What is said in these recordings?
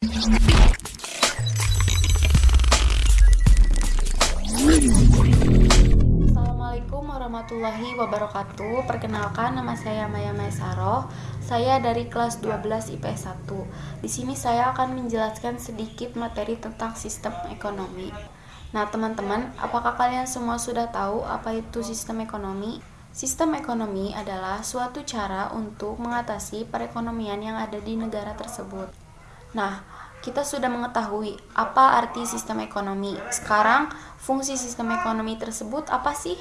Assalamualaikum warahmatullahi wabarakatuh Perkenalkan nama saya Maya Maesaro Saya dari kelas 12 IPS 1 Di sini saya akan menjelaskan sedikit materi tentang sistem ekonomi Nah teman-teman, apakah kalian semua sudah tahu apa itu sistem ekonomi? Sistem ekonomi adalah suatu cara untuk mengatasi perekonomian yang ada di negara tersebut. Nah, kita sudah mengetahui apa arti sistem ekonomi. Sekarang, fungsi sistem ekonomi tersebut apa sih?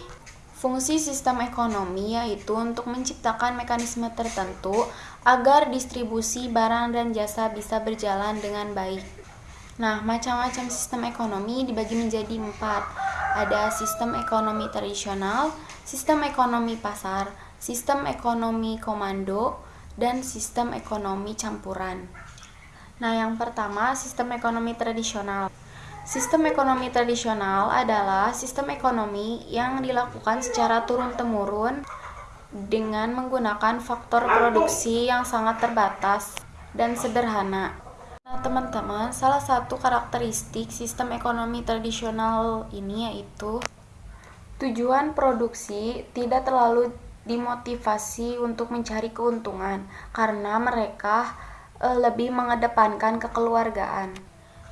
Fungsi sistem ekonomi yaitu untuk menciptakan mekanisme tertentu agar distribusi barang dan jasa bisa berjalan dengan baik. Nah, macam-macam sistem ekonomi dibagi menjadi empat. Ada sistem ekonomi tradisional, sistem ekonomi pasar, sistem ekonomi komando, dan sistem ekonomi campuran. Nah, yang pertama, sistem ekonomi tradisional. Sistem ekonomi tradisional adalah sistem ekonomi yang dilakukan secara turun-temurun dengan menggunakan faktor produksi yang sangat terbatas dan sederhana. Nah, teman-teman, salah satu karakteristik sistem ekonomi tradisional ini yaitu Tujuan produksi tidak terlalu dimotivasi untuk mencari keuntungan karena mereka e, lebih mengedepankan kekeluargaan.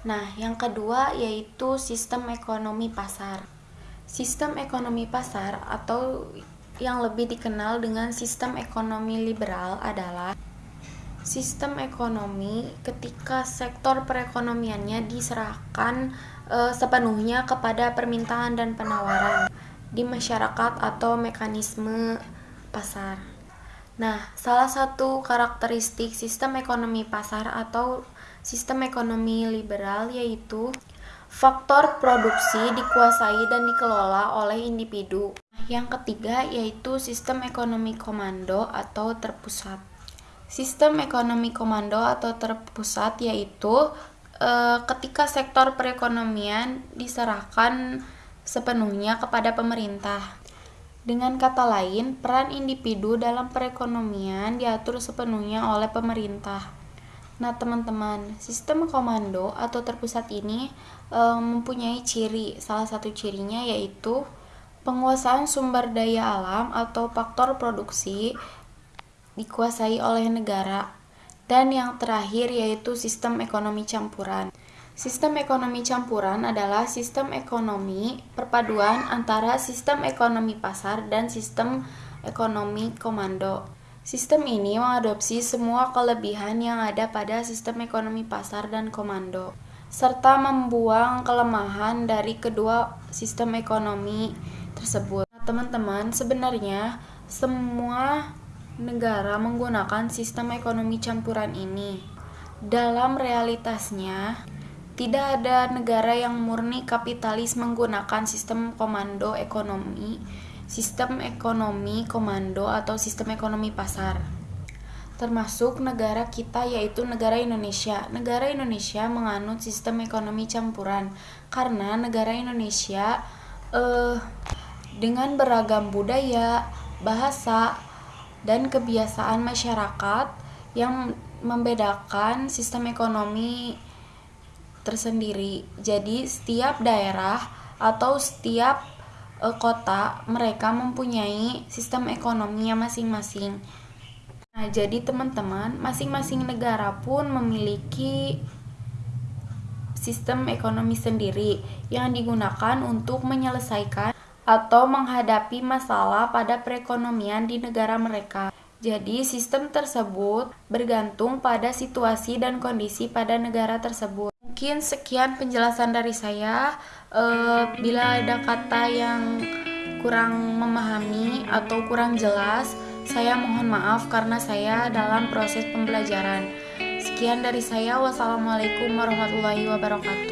Nah, yang kedua yaitu sistem ekonomi pasar. Sistem ekonomi pasar atau yang lebih dikenal dengan sistem ekonomi liberal adalah sistem ekonomi ketika sektor perekonomiannya diserahkan e, sepenuhnya kepada permintaan dan penawaran di masyarakat atau mekanisme pasar. Nah, salah satu karakteristik sistem ekonomi pasar atau sistem ekonomi liberal yaitu faktor produksi dikuasai dan dikelola oleh individu. Yang ketiga yaitu sistem ekonomi komando atau terpusat. Sistem ekonomi komando atau terpusat yaitu e, ketika sektor perekonomian diserahkan sepenuhnya kepada pemerintah. Dengan kata lain, peran individu dalam perekonomian diatur sepenuhnya oleh pemerintah. Nah, teman-teman, sistem komando atau terpusat ini e, mempunyai ciri. Salah satu cirinya yaitu penguasaan sumber daya alam atau faktor produksi dikuasai oleh negara. Dan yang terakhir yaitu sistem ekonomi campuran. Sistem ekonomi campuran adalah sistem ekonomi perpaduan antara sistem ekonomi pasar dan sistem ekonomi komando. Sistem ini mengadopsi semua kelebihan yang ada pada sistem ekonomi pasar dan komando, serta membuang kelemahan dari kedua sistem ekonomi tersebut. Nah, teman-teman, sebenarnya semua negara menggunakan sistem ekonomi campuran ini. Dalam realitasnya, tidak ada negara yang murni kapitalis menggunakan sistem komando ekonomi, sistem ekonomi komando atau sistem ekonomi pasar. Termasuk negara kita yaitu negara Indonesia. Negara Indonesia menganut sistem ekonomi campuran karena negara Indonesia eh dengan beragam budaya, bahasa, dan kebiasaan masyarakat yang membedakan sistem ekonomi tersendiri. Jadi setiap daerah atau setiap uh, kota mereka mempunyai sistem ekonominya masing-masing. Nah, jadi teman-teman, masing-masing negara pun memiliki sistem ekonomi sendiri yang digunakan untuk menyelesaikan atau menghadapi masalah pada perekonomian di negara mereka. Jadi, sistem tersebut bergantung pada situasi dan kondisi pada negara tersebut mungkin sekian penjelasan dari saya. Uh, bila ada kata yang kurang memahami atau kurang jelas, saya mohon maaf karena saya dalam proses pembelajaran. Sekian dari saya. Wassalamualaikum warahmatullahi wabarakatuh.